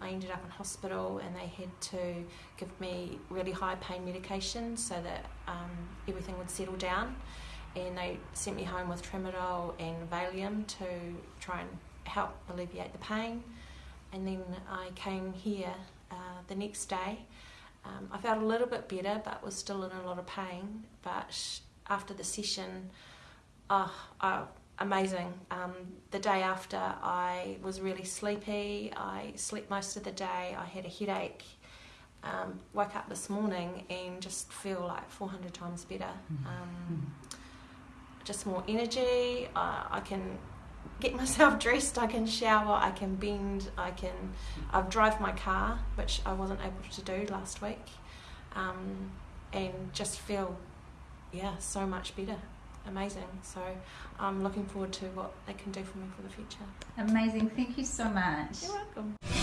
I ended up in hospital and they had to give me really high pain medication so that um, everything would settle down. And they sent me home with tramadol and Valium to try and help alleviate the pain. And then I came here uh, the next day. Um, I felt a little bit better, but was still in a lot of pain. But after the session, oh, I amazing. Um, the day after, I was really sleepy. I slept most of the day. I had a headache. Um, woke up this morning and just feel like 400 times better. Mm-hmm. Um, just more energy. Uh, I can get myself dressed. I can shower. I can bend. I can. I've drive my car, which I wasn't able to do last week, um, and just feel, yeah, so much better amazing. So I'm looking forward to what they can do for me for the future. Amazing. Thank you so much. You're welcome.